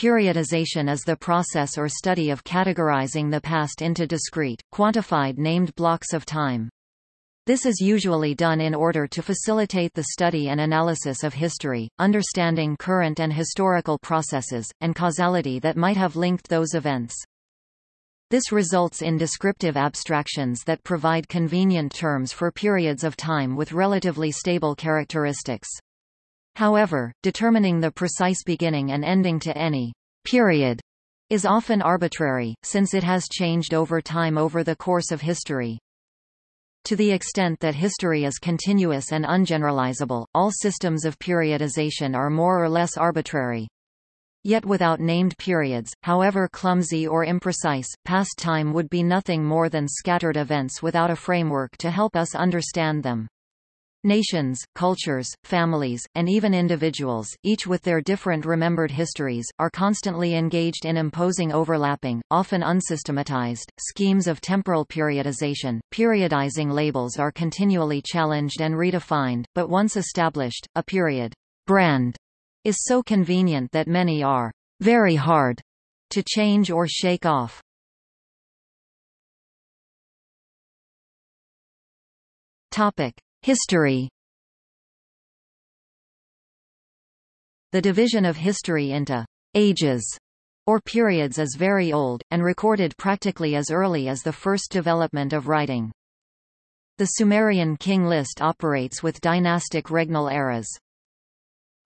Periodization is the process or study of categorizing the past into discrete, quantified named blocks of time. This is usually done in order to facilitate the study and analysis of history, understanding current and historical processes, and causality that might have linked those events. This results in descriptive abstractions that provide convenient terms for periods of time with relatively stable characteristics. However, determining the precise beginning and ending to any period is often arbitrary, since it has changed over time over the course of history. To the extent that history is continuous and ungeneralizable, all systems of periodization are more or less arbitrary. Yet without named periods, however clumsy or imprecise, past time would be nothing more than scattered events without a framework to help us understand them. Nations, cultures, families, and even individuals, each with their different remembered histories, are constantly engaged in imposing overlapping, often unsystematized, schemes of temporal periodization. Periodizing labels are continually challenged and redefined, but once established, a period brand is so convenient that many are very hard to change or shake off. Topic: History. The division of history into ages or periods is very old, and recorded practically as early as the first development of writing. The Sumerian king list operates with dynastic regnal eras.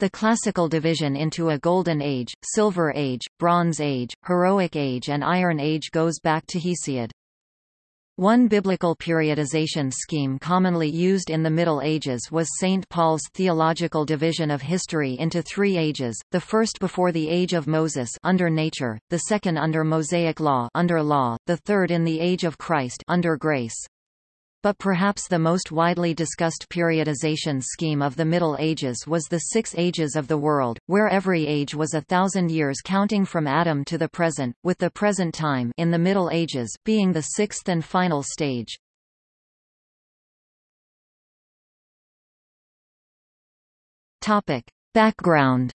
The classical division into a Golden Age, Silver Age, Bronze Age, Heroic Age and Iron Age goes back to Hesiod. One biblical periodization scheme commonly used in the Middle Ages was St. Paul's theological division of history into three ages, the first before the age of Moses under nature, the second under Mosaic law under law, the third in the age of Christ under grace. But perhaps the most widely discussed periodization scheme of the Middle Ages was the Six Ages of the World, where every age was a thousand years counting from Adam to the present, with the present time in the Middle Ages being the sixth and final stage. Topic. Background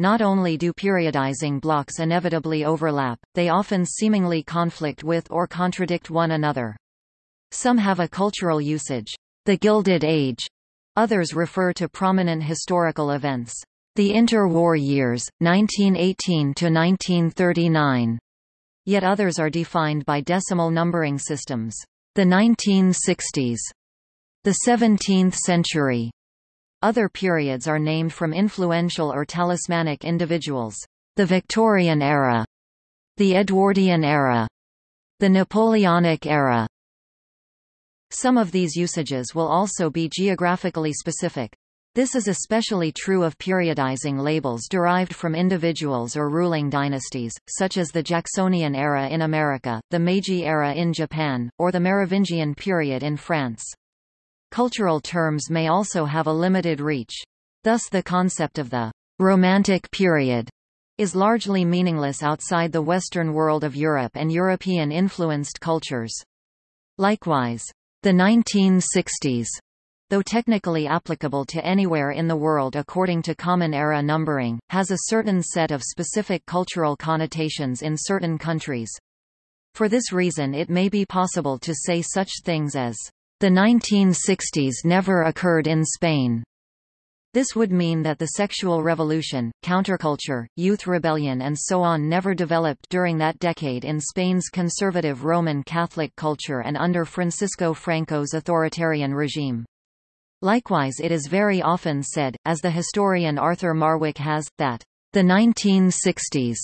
Not only do periodizing blocks inevitably overlap, they often seemingly conflict with or contradict one another. Some have a cultural usage, the Gilded Age. Others refer to prominent historical events. The interwar years, 1918 to 1939. Yet others are defined by decimal numbering systems. The 1960s. The 17th century. Other periods are named from influential or talismanic individuals. The Victorian era, the Edwardian era, the Napoleonic era. Some of these usages will also be geographically specific. This is especially true of periodizing labels derived from individuals or ruling dynasties, such as the Jacksonian era in America, the Meiji era in Japan, or the Merovingian period in France. Cultural terms may also have a limited reach. Thus the concept of the «romantic period» is largely meaningless outside the Western world of Europe and European-influenced cultures. Likewise, the 1960s, though technically applicable to anywhere in the world according to Common Era numbering, has a certain set of specific cultural connotations in certain countries. For this reason it may be possible to say such things as the 1960s never occurred in Spain. This would mean that the sexual revolution, counterculture, youth rebellion and so on never developed during that decade in Spain's conservative Roman Catholic culture and under Francisco Franco's authoritarian regime. Likewise it is very often said, as the historian Arthur Marwick has, that the 1960s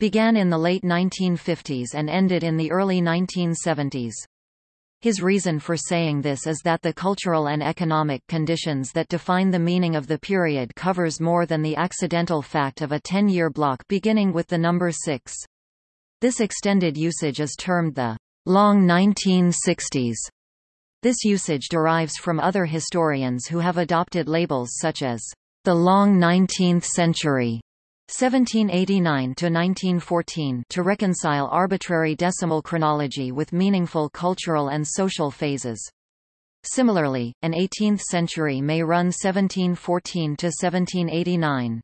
began in the late 1950s and ended in the early 1970s. His reason for saying this is that the cultural and economic conditions that define the meaning of the period covers more than the accidental fact of a 10-year block beginning with the number 6. This extended usage is termed the long 1960s. This usage derives from other historians who have adopted labels such as the long 19th century 1789–1914 to reconcile arbitrary decimal chronology with meaningful cultural and social phases. Similarly, an 18th century may run 1714 to 1789.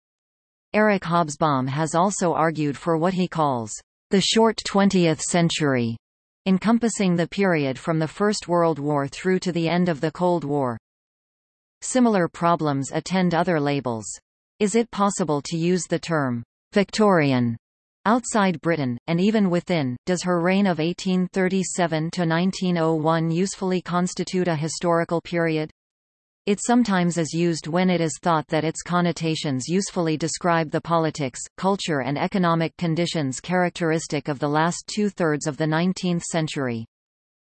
Eric Hobsbawm has also argued for what he calls the short 20th century, encompassing the period from the First World War through to the end of the Cold War. Similar problems attend other labels. Is it possible to use the term Victorian outside Britain, and even within, does her reign of 1837 to 1901 usefully constitute a historical period? It sometimes is used when it is thought that its connotations usefully describe the politics, culture and economic conditions characteristic of the last two-thirds of the 19th century.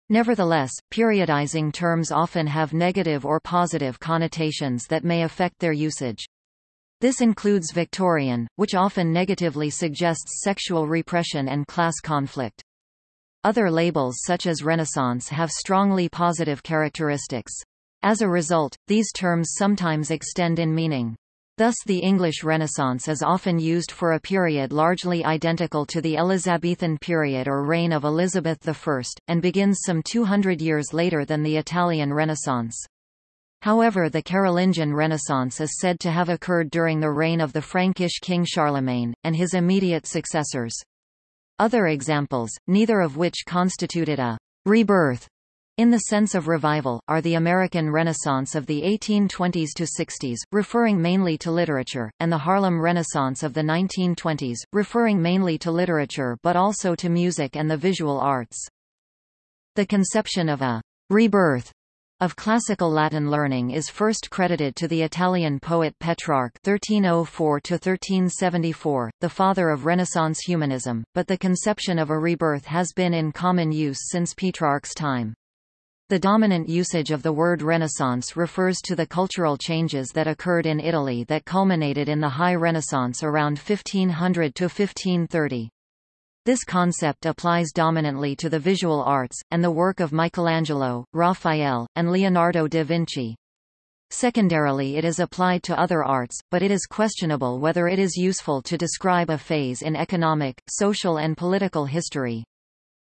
Nevertheless, periodizing terms often have negative or positive connotations that may affect their usage. This includes Victorian, which often negatively suggests sexual repression and class conflict. Other labels such as Renaissance have strongly positive characteristics. As a result, these terms sometimes extend in meaning. Thus the English Renaissance is often used for a period largely identical to the Elizabethan period or reign of Elizabeth I, and begins some 200 years later than the Italian Renaissance. However the Carolingian Renaissance is said to have occurred during the reign of the Frankish king Charlemagne, and his immediate successors. Other examples, neither of which constituted a rebirth in the sense of revival, are the American Renaissance of the 1820s to 60s, referring mainly to literature, and the Harlem Renaissance of the 1920s, referring mainly to literature but also to music and the visual arts. The conception of a rebirth of classical Latin learning is first credited to the Italian poet Petrarch (1304–1374), the father of Renaissance humanism, but the conception of a rebirth has been in common use since Petrarch's time. The dominant usage of the word Renaissance refers to the cultural changes that occurred in Italy that culminated in the High Renaissance around 1500 to 1530. This concept applies dominantly to the visual arts, and the work of Michelangelo, Raphael, and Leonardo da Vinci. Secondarily it is applied to other arts, but it is questionable whether it is useful to describe a phase in economic, social and political history.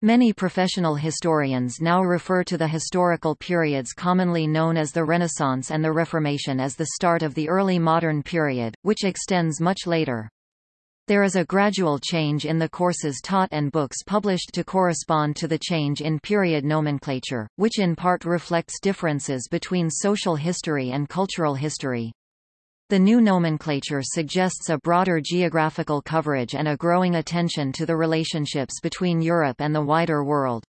Many professional historians now refer to the historical periods commonly known as the Renaissance and the Reformation as the start of the early modern period, which extends much later. There is a gradual change in the courses taught and books published to correspond to the change in period nomenclature, which in part reflects differences between social history and cultural history. The new nomenclature suggests a broader geographical coverage and a growing attention to the relationships between Europe and the wider world.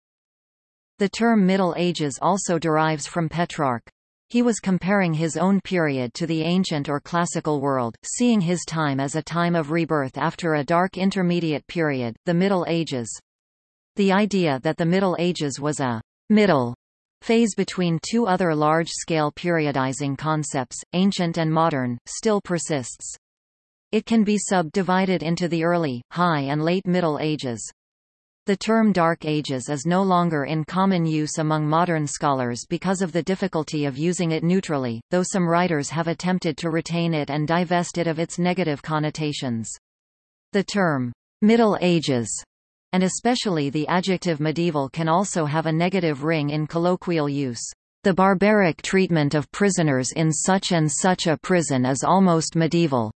The term Middle Ages also derives from Petrarch. He was comparing his own period to the ancient or classical world, seeing his time as a time of rebirth after a dark intermediate period, the Middle Ages. The idea that the Middle Ages was a middle phase between two other large-scale periodizing concepts, ancient and modern, still persists. It can be subdivided into the early, high and late Middle Ages. The term Dark Ages is no longer in common use among modern scholars because of the difficulty of using it neutrally, though some writers have attempted to retain it and divest it of its negative connotations. The term, Middle Ages, and especially the adjective medieval can also have a negative ring in colloquial use. The barbaric treatment of prisoners in such and such a prison is almost medieval.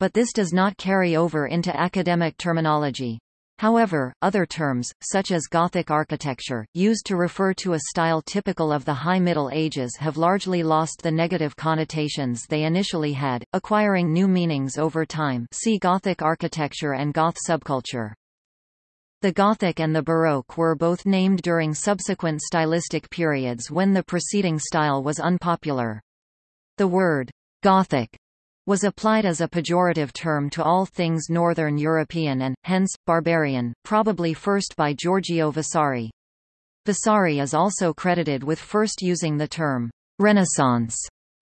But this does not carry over into academic terminology. However, other terms, such as Gothic architecture, used to refer to a style typical of the High Middle Ages have largely lost the negative connotations they initially had, acquiring new meanings over time see Gothic architecture and Goth subculture. The Gothic and the Baroque were both named during subsequent stylistic periods when the preceding style was unpopular. The word Gothic was applied as a pejorative term to all things Northern European and, hence, barbarian, probably first by Giorgio Vasari. Vasari is also credited with first using the term Renaissance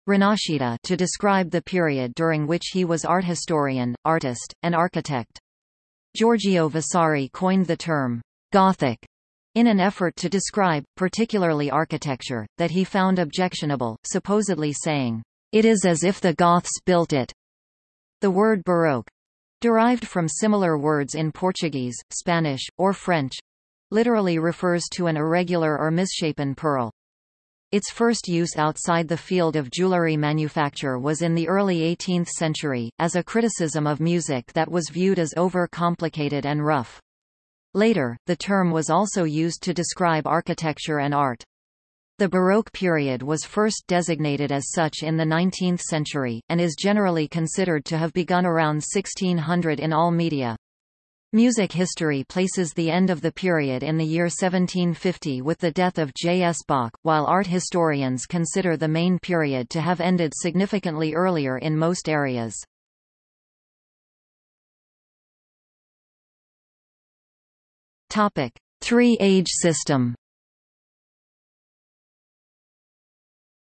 Rinascita to describe the period during which he was art historian, artist, and architect. Giorgio Vasari coined the term Gothic in an effort to describe, particularly architecture, that he found objectionable, supposedly saying, "...it is as if the Goths built it." The word Baroque, derived from similar words in Portuguese, Spanish, or French, literally refers to an irregular or misshapen pearl. Its first use outside the field of jewelry manufacture was in the early 18th century, as a criticism of music that was viewed as over-complicated and rough. Later, the term was also used to describe architecture and art. The Baroque period was first designated as such in the 19th century, and is generally considered to have begun around 1600 in all media. Music history places the end of the period in the year 1750 with the death of J. S. Bach, while art historians consider the main period to have ended significantly earlier in most areas. Three-age system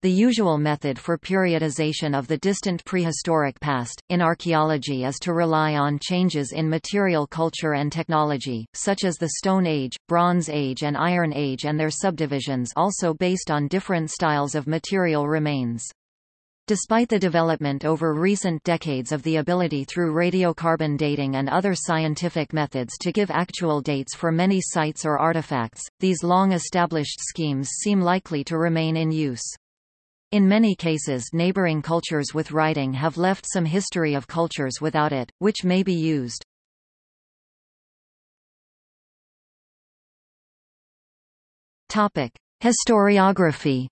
The usual method for periodization of the distant prehistoric past, in archaeology is to rely on changes in material culture and technology, such as the Stone Age, Bronze Age and Iron Age and their subdivisions also based on different styles of material remains. Despite the development over recent decades of the ability through radiocarbon dating and other scientific methods to give actual dates for many sites or artifacts, these long-established schemes seem likely to remain in use. In many cases neighboring cultures with writing have left some history of cultures without it, which may be used. Topic: Historiography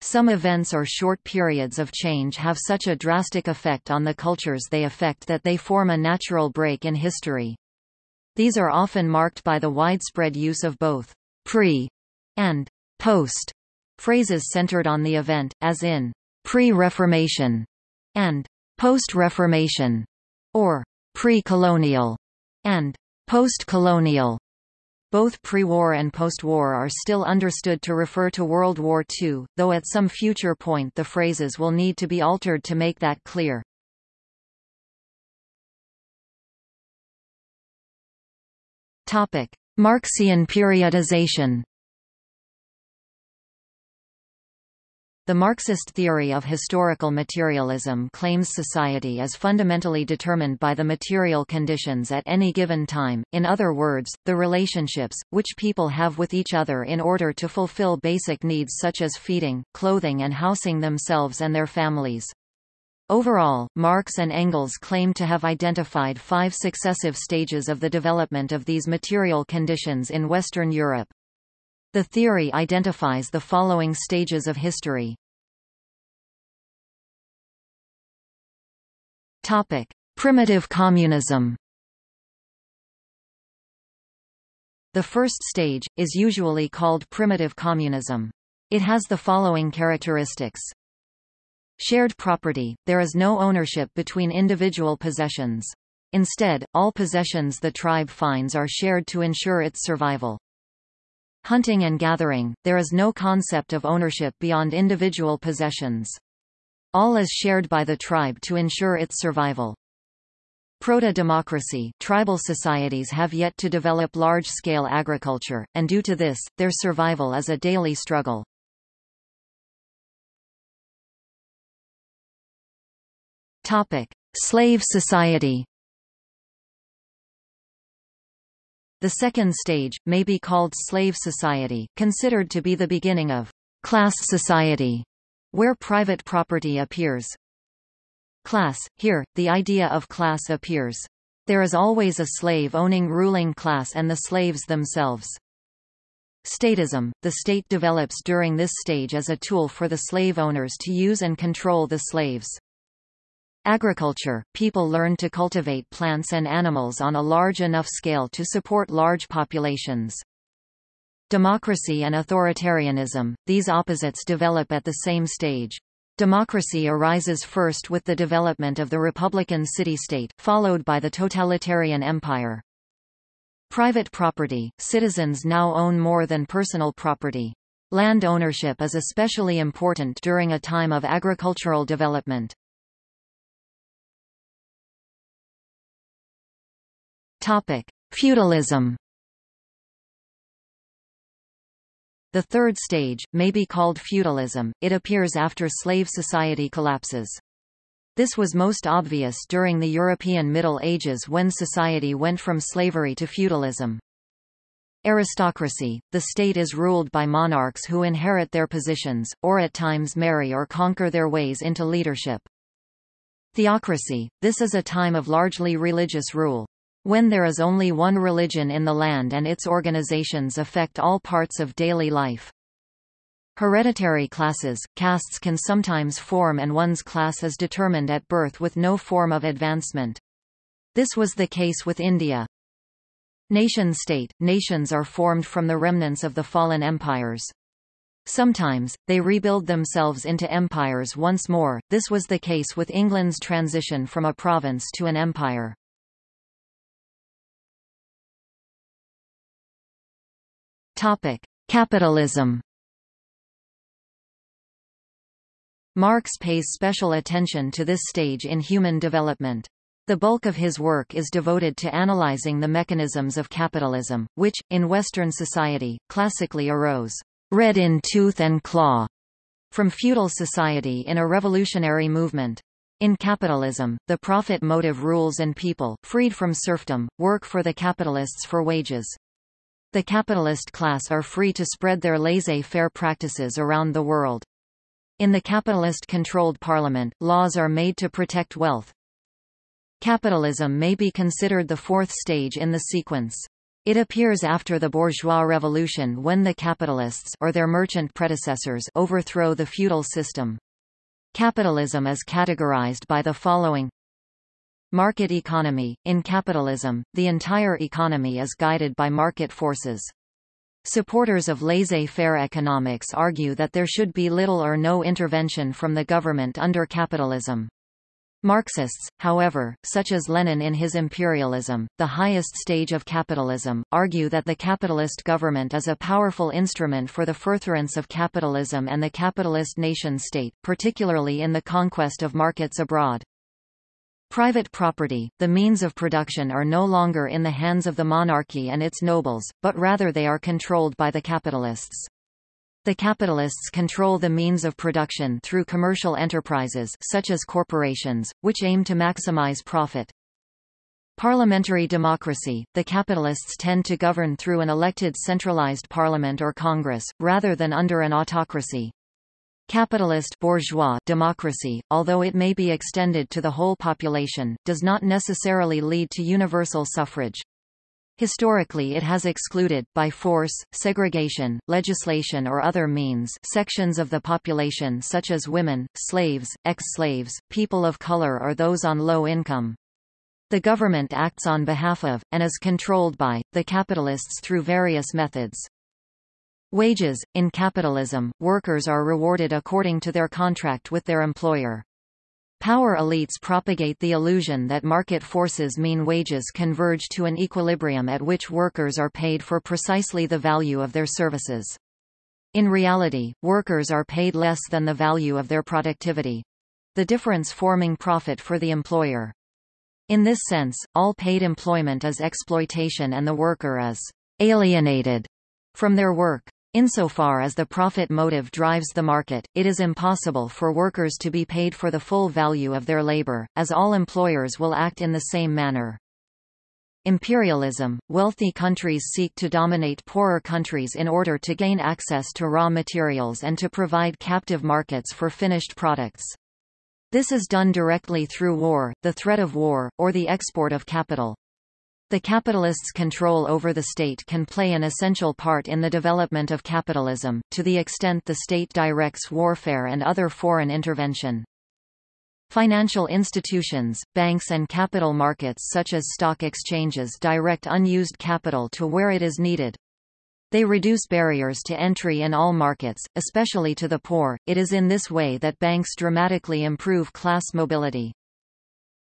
Some events or short periods of change have such a drastic effect on the cultures they affect that they form a natural break in history. These are often marked by the widespread use of both pre and post phrases centered on the event, as in pre-Reformation and post-Reformation, or pre-colonial and post-colonial. Both pre-war and post-war are still understood to refer to World War II, though at some future point the phrases will need to be altered to make that clear. Topic: Marxian periodization The Marxist theory of historical materialism claims society is fundamentally determined by the material conditions at any given time, in other words, the relationships, which people have with each other in order to fulfill basic needs such as feeding, clothing and housing themselves and their families. Overall, Marx and Engels claim to have identified five successive stages of the development of these material conditions in Western Europe. The theory identifies the following stages of history. Topic: Primitive communism. The first stage is usually called primitive communism. It has the following characteristics. Shared property, there is no ownership between individual possessions. Instead, all possessions the tribe finds are shared to ensure its survival. Hunting and gathering, there is no concept of ownership beyond individual possessions. All is shared by the tribe to ensure its survival. Proto-democracy tribal societies have yet to develop large-scale agriculture, and due to this, their survival is a daily struggle. Topic. Slave society The second stage, may be called slave society, considered to be the beginning of class society, where private property appears. Class, here, the idea of class appears. There is always a slave-owning ruling class and the slaves themselves. Statism, the state develops during this stage as a tool for the slave owners to use and control the slaves. Agriculture – People learn to cultivate plants and animals on a large enough scale to support large populations. Democracy and authoritarianism – These opposites develop at the same stage. Democracy arises first with the development of the republican city-state, followed by the totalitarian empire. Private property – Citizens now own more than personal property. Land ownership is especially important during a time of agricultural development. Topic: Feudalism. The third stage, may be called feudalism, it appears after slave society collapses. This was most obvious during the European Middle Ages when society went from slavery to feudalism. Aristocracy – The state is ruled by monarchs who inherit their positions, or at times marry or conquer their ways into leadership. Theocracy – This is a time of largely religious rule. When there is only one religion in the land and its organizations affect all parts of daily life. Hereditary classes – Castes can sometimes form and one's class is determined at birth with no form of advancement. This was the case with India. Nation-state – Nations are formed from the remnants of the fallen empires. Sometimes, they rebuild themselves into empires once more, this was the case with England's transition from a province to an empire. Capitalism Marx pays special attention to this stage in human development. The bulk of his work is devoted to analyzing the mechanisms of capitalism, which, in Western society, classically arose, red in tooth and claw, from feudal society in a revolutionary movement. In capitalism, the profit motive rules and people, freed from serfdom, work for the capitalists for wages. The capitalist class are free to spread their laissez-faire practices around the world. In the capitalist-controlled parliament, laws are made to protect wealth, Capitalism may be considered the fourth stage in the sequence. It appears after the bourgeois revolution when the capitalists or their merchant predecessors overthrow the feudal system. Capitalism is categorized by the following Market economy. In capitalism, the entire economy is guided by market forces. Supporters of laissez-faire economics argue that there should be little or no intervention from the government under capitalism. Marxists, however, such as Lenin in his Imperialism, the highest stage of capitalism, argue that the capitalist government is a powerful instrument for the furtherance of capitalism and the capitalist nation-state, particularly in the conquest of markets abroad. Private property, the means of production are no longer in the hands of the monarchy and its nobles, but rather they are controlled by the capitalists. The capitalists control the means of production through commercial enterprises such as corporations, which aim to maximize profit. Parliamentary democracy – The capitalists tend to govern through an elected centralized parliament or congress, rather than under an autocracy. Capitalist bourgeois democracy, although it may be extended to the whole population, does not necessarily lead to universal suffrage. Historically it has excluded, by force, segregation, legislation or other means sections of the population such as women, slaves, ex-slaves, people of color or those on low income. The government acts on behalf of, and is controlled by, the capitalists through various methods. Wages – In capitalism, workers are rewarded according to their contract with their employer. Power elites propagate the illusion that market forces mean wages converge to an equilibrium at which workers are paid for precisely the value of their services. In reality, workers are paid less than the value of their productivity. The difference forming profit for the employer. In this sense, all paid employment is exploitation and the worker is alienated from their work. Insofar as the profit motive drives the market, it is impossible for workers to be paid for the full value of their labor, as all employers will act in the same manner. Imperialism – Wealthy countries seek to dominate poorer countries in order to gain access to raw materials and to provide captive markets for finished products. This is done directly through war, the threat of war, or the export of capital. The capitalists' control over the state can play an essential part in the development of capitalism, to the extent the state directs warfare and other foreign intervention. Financial institutions, banks and capital markets such as stock exchanges direct unused capital to where it is needed. They reduce barriers to entry in all markets, especially to the poor. It is in this way that banks dramatically improve class mobility.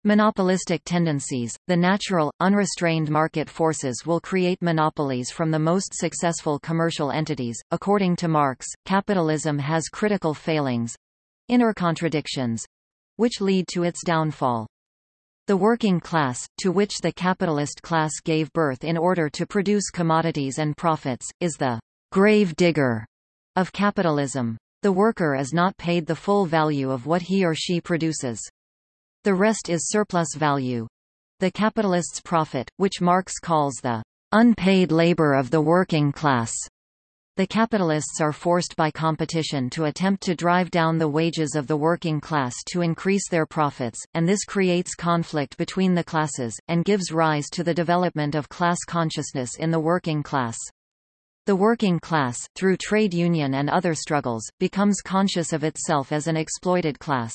Monopolistic tendencies – The natural, unrestrained market forces will create monopolies from the most successful commercial entities. According to Marx, capitalism has critical failings—inner contradictions—which lead to its downfall. The working class, to which the capitalist class gave birth in order to produce commodities and profits, is the grave digger of capitalism. The worker is not paid the full value of what he or she produces. The rest is surplus value. The capitalist's profit, which Marx calls the unpaid labor of the working class. The capitalists are forced by competition to attempt to drive down the wages of the working class to increase their profits, and this creates conflict between the classes, and gives rise to the development of class consciousness in the working class. The working class, through trade union and other struggles, becomes conscious of itself as an exploited class.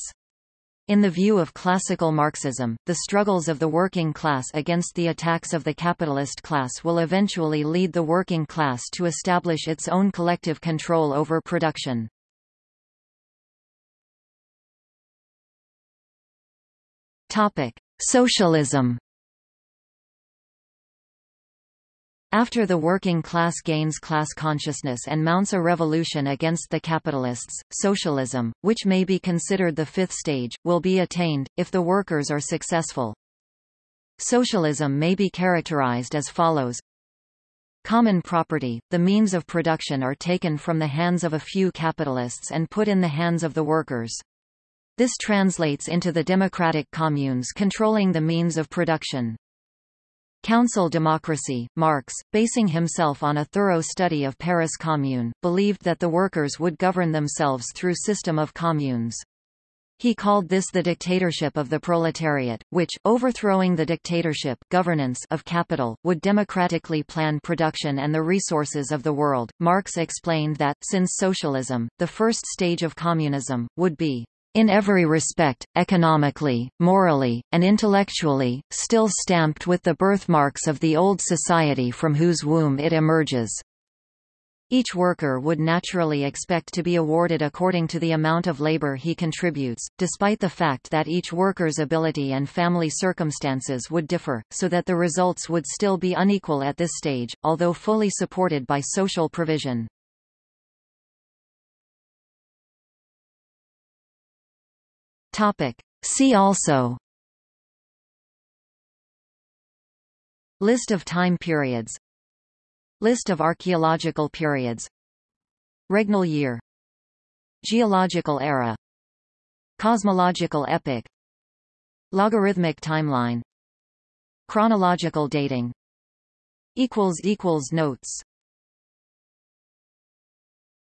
In the view of classical Marxism, the struggles of the working class against the attacks of the capitalist class will eventually lead the working class to establish its own collective control over production. Topic: Socialism After the working class gains class consciousness and mounts a revolution against the capitalists, socialism, which may be considered the fifth stage, will be attained, if the workers are successful. Socialism may be characterized as follows. Common property, the means of production are taken from the hands of a few capitalists and put in the hands of the workers. This translates into the democratic communes controlling the means of production. Council democracy, Marx, basing himself on a thorough study of Paris Commune, believed that the workers would govern themselves through system of communes. He called this the dictatorship of the proletariat, which, overthrowing the dictatorship governance of capital, would democratically plan production and the resources of the world. Marx explained that, since socialism, the first stage of communism, would be in every respect, economically, morally, and intellectually, still stamped with the birthmarks of the old society from whose womb it emerges. Each worker would naturally expect to be awarded according to the amount of labor he contributes, despite the fact that each worker's ability and family circumstances would differ, so that the results would still be unequal at this stage, although fully supported by social provision. Topic. See also. List of time periods. List of archaeological periods. Regnal year. Geological era. Cosmological epoch. Logarithmic timeline. Chronological dating. Notes